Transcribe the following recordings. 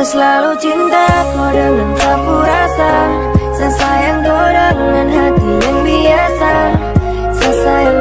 Selalu cinta kau dengan sapu rasa. Saya sayang kau dengan hati yang biasa. Saya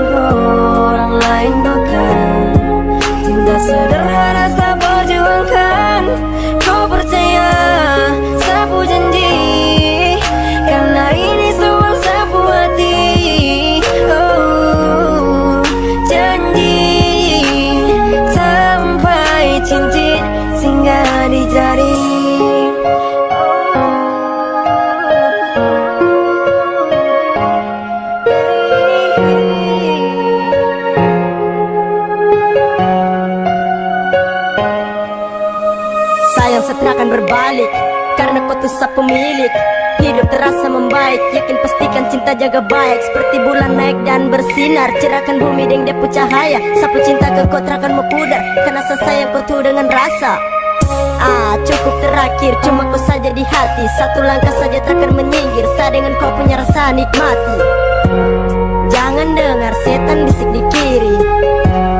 Sayang setia akan berbalik. Karena kau tuh sap pemilik Hidup terasa membaik. Yakin pastikan cinta jaga baik. Seperti bulan naik dan bersinar Cerahkan bumi dengan depu cahaya. Sapu cinta ke kau terakan pudar Karena saya sayang kau tuh dengan rasa. Ah cukup terakhir Cuma kau saja di hati. Satu langkah saja takkan menyinggir Saya dengan kau punya rasa nikmati. Jangan dengar setan bisik di kiri.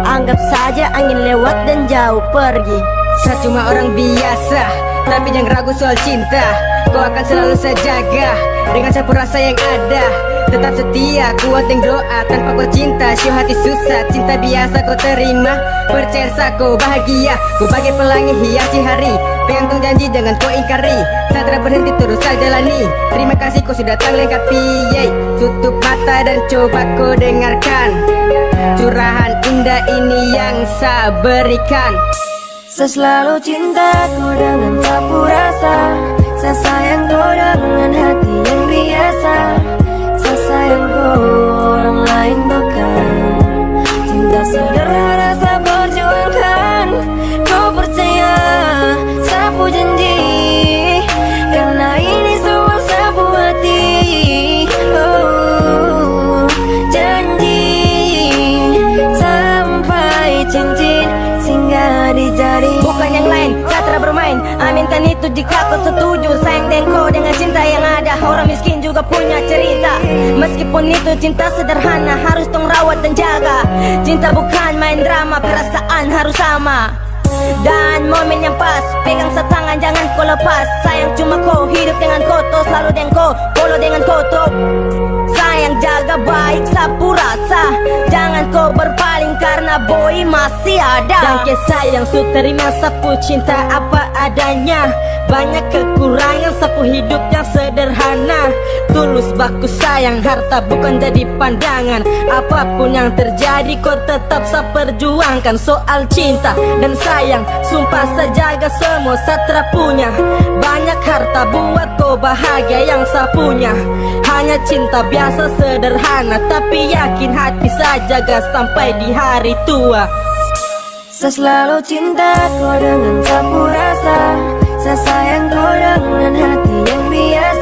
Anggap saja angin lewat dan jauh pergi Saya cuma orang biasa Tapi jangan ragu soal cinta. Kau akan selalu saya jaga Dengan sapu rasa yang ada. Tetap setia, kuat yang doa Tanpa kau cinta, syuh hati susah Cinta biasa kau terima. Percaya kau bahagia Ku bagai pelangi hiasi hari. Pegang tung janji jangan kau ingkari. Saya berhenti terus saya jalani. Terima kasih kau sudah datang lengkapi Yeay. Tutup mata dan coba kau dengarkan. Curahan indah ini yang saya berikan Saya selalu cinta kau dengan sapu rasa Saya sayang kau dengan hati yang biasa. Saya sayang kau orang lain bermain Aminkan itu jika kau setuju. Sayang kau dengan cinta yang ada. Orang miskin juga punya cerita. Meskipun itu cinta sederhana Harus tong rawat dan jaga. Cinta bukan main drama Perasaan harus sama. Dan momen yang pas Pegang setangan jangan kau lepas. Sayang cuma kau hidup dengan Tuh selalu dengan kau Polo dengan tuh Sayang jaga baik sapu rasa. Jangan kau berpaling karena boy masih ada. Dan ke sayang su terima sapu cinta apa adanya Banyak kekurangan sapu hidup yang sederhana. Tulus baku sayang harta bukan jadi pandangan. Apa pun yang terjadi kau tetap saya perjuangkan. Soal cinta dan sayang Sumpah saya jaga semua saya punya. Banyak harta buat kau bahagia yang saya punya. Hanya cinta biasa sederhana Tapi yakin hati saya jaga sampai di hari tua. Saya selalu cinta kau dengan sapu rasa Saya sayang kau dengan hati yang biasa Saya sayang kau